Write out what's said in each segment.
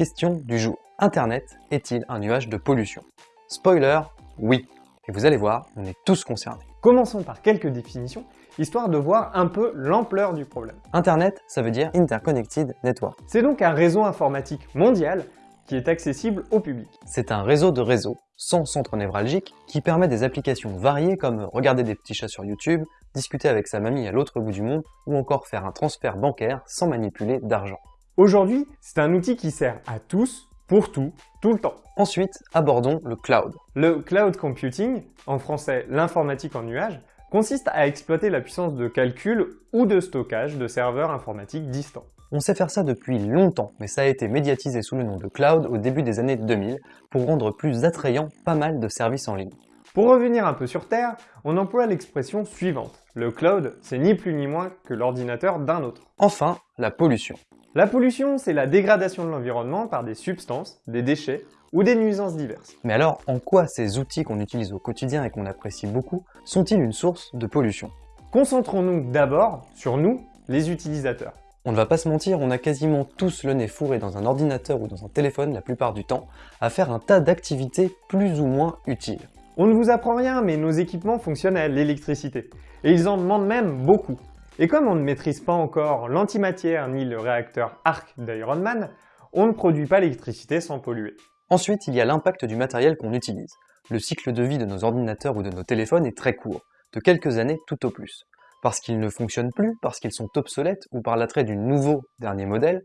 question du jour. Internet est-il un nuage de pollution? Spoiler, oui. Et vous allez voir, on est tous concernés. Commençons par quelques définitions, histoire de voir un peu l'ampleur du problème. Internet, ça veut dire Interconnected Network. C'est donc un réseau informatique mondial qui est accessible au public. C'est un réseau de réseaux, sans centre névralgique, qui permet des applications variées comme regarder des petits chats sur YouTube, discuter avec sa mamie à l'autre bout du monde, ou encore faire un transfert bancaire sans manipuler d'argent. Aujourd'hui, c'est un outil qui sert à tous, pour tout, tout le temps. Ensuite, abordons le cloud. Le cloud computing, en français l'informatique en nuage, consiste à exploiter la puissance de calcul ou de stockage de serveurs informatiques distants. On sait faire ça depuis longtemps, mais ça a été médiatisé sous le nom de cloud au début des années 2000 pour rendre plus attrayant pas mal de services en ligne. Pour revenir un peu sur Terre, on emploie l'expression suivante. Le cloud, c'est ni plus ni moins que l'ordinateur d'un autre. Enfin, la pollution. La pollution, c'est la dégradation de l'environnement par des substances, des déchets ou des nuisances diverses. Mais alors, en quoi ces outils qu'on utilise au quotidien et qu'on apprécie beaucoup sont-ils une source de pollution? Concentrons-nous d'abord sur nous, les utilisateurs. On ne va pas se mentir, on a quasiment tous le nez fourré dans un ordinateur ou dans un téléphone la plupart du temps, à faire un tas d'activités plus ou moins utiles. On ne vous apprend rien, mais nos équipements fonctionnent à l'électricité. Et ils en demandent même beaucoup. Et comme on ne maîtrise pas encore l'antimatière ni le réacteur ARC d'Iron Man, on ne produit pas l'électricité sans polluer. Ensuite, il y a l'impact du matériel qu'on utilise. Le cycle de vie de nos ordinateurs ou de nos téléphones est très court, de quelques années tout au plus parce qu'ils ne fonctionnent plus, parce qu'ils sont obsolètes ou par l'attrait du nouveau dernier modèle,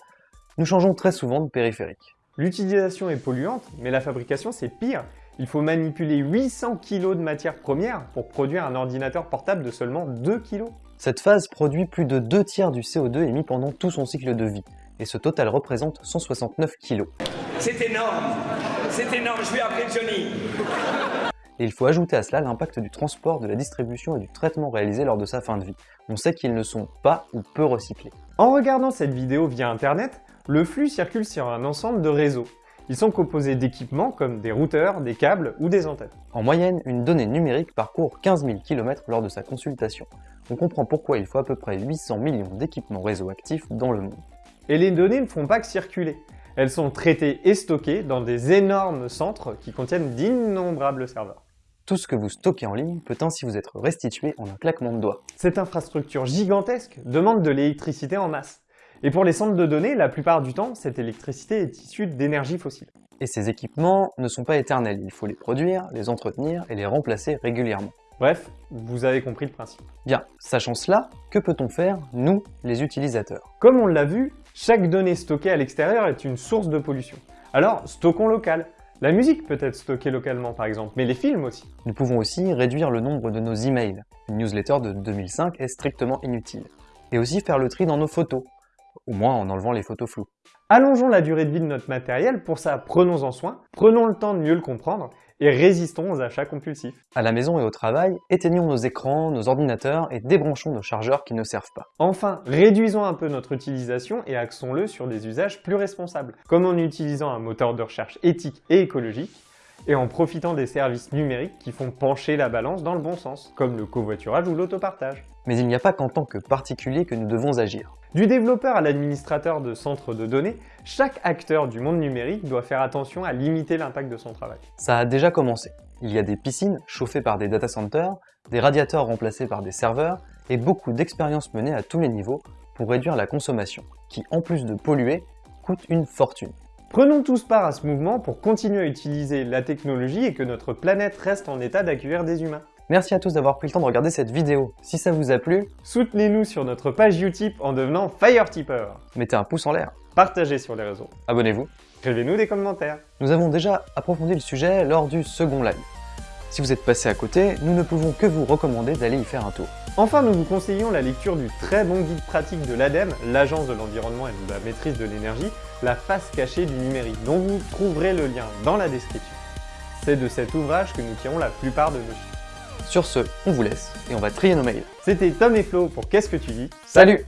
nous changeons très souvent de périphérique. L'utilisation est polluante, mais la fabrication c'est pire. Il faut manipuler 800 kg de matière première pour produire un ordinateur portable de seulement 2 kg. Cette phase produit plus de 2 tiers du CO2 émis pendant tout son cycle de vie, et ce total représente 169 kg. C'est énorme C'est énorme, je vais appeler Johnny et il faut ajouter à cela l'impact du transport, de la distribution et du traitement réalisé lors de sa fin de vie. On sait qu'ils ne sont pas ou peu recyclés. En regardant cette vidéo via internet, le flux circule sur un ensemble de réseaux. Ils sont composés d'équipements comme des routeurs, des câbles ou des antennes. En moyenne, une donnée numérique parcourt 15 000 km lors de sa consultation. On comprend pourquoi il faut à peu près 800 millions d'équipements réseau actifs dans le monde. Et les données ne font pas que circuler. Elles sont traitées et stockées dans des énormes centres qui contiennent d'innombrables serveurs. Tout ce que vous stockez en ligne peut ainsi vous être restitué en un claquement de doigts. Cette infrastructure gigantesque demande de l'électricité en masse. Et pour les centres de données, la plupart du temps, cette électricité est issue d'énergie fossile. Et ces équipements ne sont pas éternels, il faut les produire, les entretenir et les remplacer régulièrement. Bref, vous avez compris le principe. Bien, sachant cela, que peut-on faire, nous, les utilisateurs? Comme on l'a vu, chaque donnée stockée à l'extérieur est une source de pollution. Alors, stockons local, la musique peut être stockée localement par exemple, mais les films aussi. Nous pouvons aussi réduire le nombre de nos emails. Une newsletter de 2005 est strictement inutile. Et aussi faire le tri dans nos photos, au moins en enlevant les photos floues. Allongeons la durée de vie de notre matériel, pour ça prenons-en soin, prenons le temps de mieux le comprendre et résistons aux achats compulsifs. À la maison et au travail, éteignons nos écrans, nos ordinateurs et débranchons nos chargeurs qui ne servent pas. Enfin, réduisons un peu notre utilisation et axons-le sur des usages plus responsables, comme en utilisant un moteur de recherche éthique et écologique, et en profitant des services numériques qui font pencher la balance dans le bon sens, comme le covoiturage ou l'autopartage. Mais il n'y a pas qu'en tant que particulier que nous devons agir. Du développeur à l'administrateur de centres de données, chaque acteur du monde numérique doit faire attention à limiter l'impact de son travail. Ça a déjà commencé. Il y a des piscines chauffées par des data centers, des radiateurs remplacés par des serveurs, et beaucoup d'expériences menées à tous les niveaux pour réduire la consommation, qui en plus de polluer, coûte une fortune. Prenons tous part à ce mouvement pour continuer à utiliser la technologie et que notre planète reste en état d'accueillir des humains. Merci à tous d'avoir pris le temps de regarder cette vidéo. Si ça vous a plu, soutenez-nous sur notre page Utip en devenant FireTipper. Mettez un pouce en l'air. Partagez sur les réseaux. Abonnez-vous. Écrivez-nous des commentaires. Nous avons déjà approfondi le sujet lors du second live. Si vous êtes passé à côté, nous ne pouvons que vous recommander d'aller y faire un tour. Enfin, nous vous conseillons la lecture du très bon guide pratique de l'ADEME, l'Agence de l'environnement et de la maîtrise de l'énergie, la face cachée du numérique, dont vous trouverez le lien dans la description. C'est de cet ouvrage que nous tirons la plupart de nos chiffres. Sur ce, on vous laisse et on va trier nos mails. C'était Tom et Flo pour Qu'est-ce que tu dis? Salut